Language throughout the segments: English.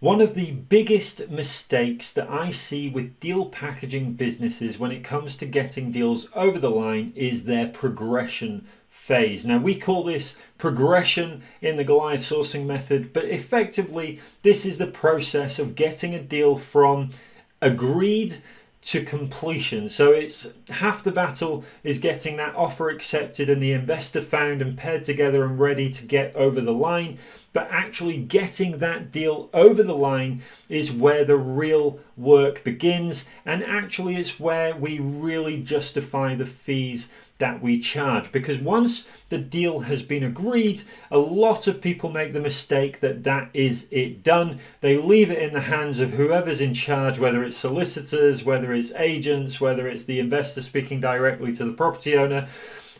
One of the biggest mistakes that I see with deal packaging businesses when it comes to getting deals over the line is their progression phase. Now, we call this progression in the Goliath sourcing method, but effectively, this is the process of getting a deal from agreed to completion. So it's half the battle is getting that offer accepted and the investor found and paired together and ready to get over the line. But actually getting that deal over the line is where the real work begins. And actually, it's where we really justify the fees that we charge because once the deal has been agreed a lot of people make the mistake that that is it done they leave it in the hands of whoever's in charge whether it's solicitors whether it's agents whether it's the investor speaking directly to the property owner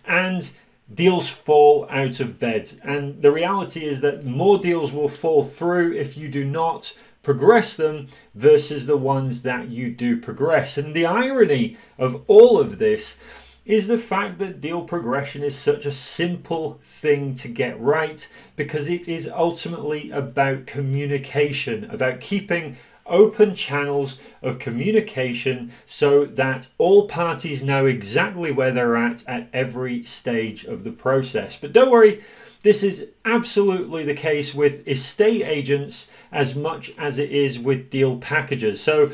and deals fall out of bed. And the reality is that more deals will fall through if you do not progress them versus the ones that you do progress. And the irony of all of this is the fact that deal progression is such a simple thing to get right because it is ultimately about communication, about keeping open channels of communication so that all parties know exactly where they're at at every stage of the process. But don't worry, this is absolutely the case with estate agents as much as it is with deal packages. So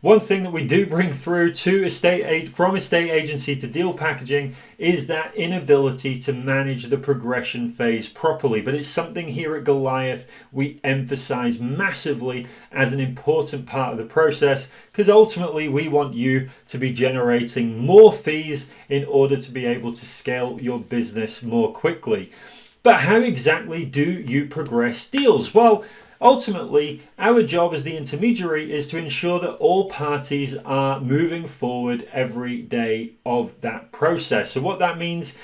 one thing that we do bring through to estate from estate agency to deal packaging is that inability to manage the progression phase properly. But it's something here at Goliath we emphasize massively as an important part of the process because ultimately we want you to be generating more fees in order to be able to scale your business more quickly. But how exactly do you progress deals? Well, Ultimately, our job as the intermediary is to ensure that all parties are moving forward every day of that process. So, what that means,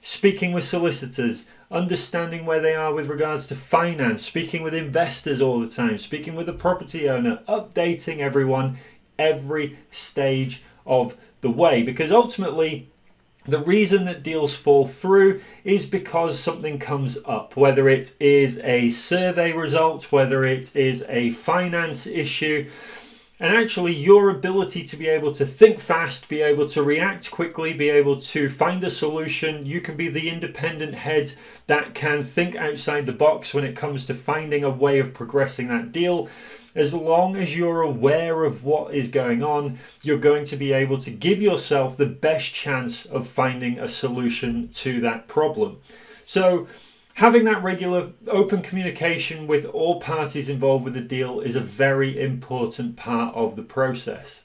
speaking with solicitors, understanding where they are with regards to finance, speaking with investors all the time, speaking with the property owner, updating everyone every stage of the way. Because ultimately, the reason that deals fall through is because something comes up, whether it is a survey result, whether it is a finance issue, and actually your ability to be able to think fast, be able to react quickly, be able to find a solution. You can be the independent head that can think outside the box when it comes to finding a way of progressing that deal as long as you're aware of what is going on, you're going to be able to give yourself the best chance of finding a solution to that problem. So, having that regular open communication with all parties involved with the deal is a very important part of the process.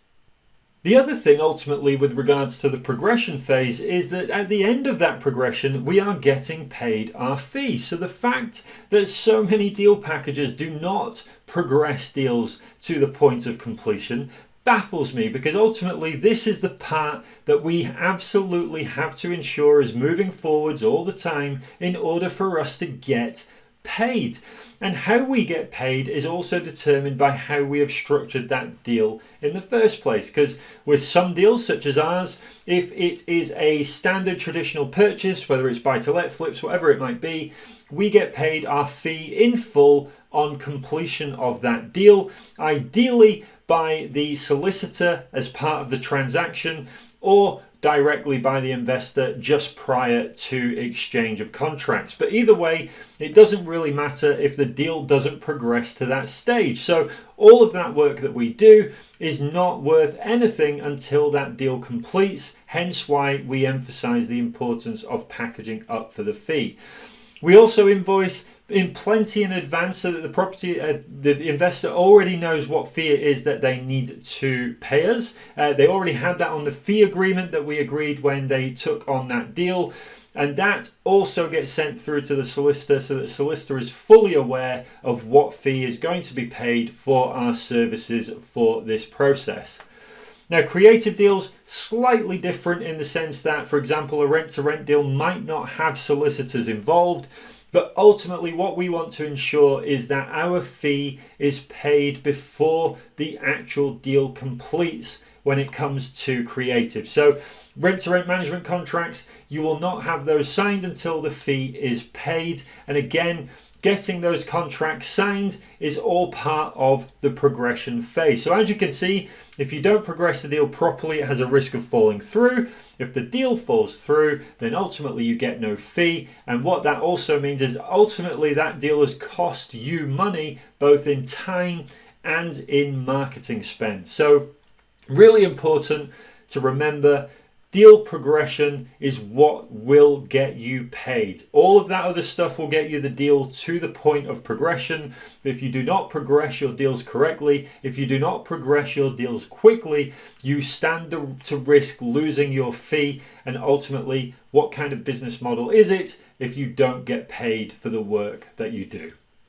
The other thing ultimately with regards to the progression phase is that at the end of that progression we are getting paid our fee. So the fact that so many deal packages do not progress deals to the point of completion baffles me because ultimately this is the part that we absolutely have to ensure is moving forwards all the time in order for us to get paid. And how we get paid is also determined by how we have structured that deal in the first place. Because with some deals, such as ours, if it is a standard traditional purchase, whether it's buy to let, flips, whatever it might be, we get paid our fee in full on completion of that deal, ideally by the solicitor as part of the transaction or directly by the investor just prior to exchange of contracts. But either way, it doesn't really matter if the deal doesn't progress to that stage. So all of that work that we do is not worth anything until that deal completes, hence why we emphasize the importance of packaging up for the fee. We also invoice in plenty in advance so that the property uh, the investor already knows what fee it is that they need to pay us. Uh, they already had that on the fee agreement that we agreed when they took on that deal. And that also gets sent through to the solicitor so that the solicitor is fully aware of what fee is going to be paid for our services for this process now, creative deals, slightly different in the sense that, for example, a rent to rent deal might not have solicitors involved, but ultimately, what we want to ensure is that our fee is paid before the actual deal completes when it comes to creative. So, rent to rent management contracts, you will not have those signed until the fee is paid. And again, getting those contracts signed is all part of the progression phase. So as you can see, if you don't progress the deal properly, it has a risk of falling through. If the deal falls through, then ultimately you get no fee. And what that also means is ultimately that deal has cost you money, both in time and in marketing spend. So really important to remember Deal progression is what will get you paid. All of that other stuff will get you the deal to the point of progression. If you do not progress your deals correctly, if you do not progress your deals quickly, you stand to risk losing your fee. And ultimately, what kind of business model is it if you don't get paid for the work that you do?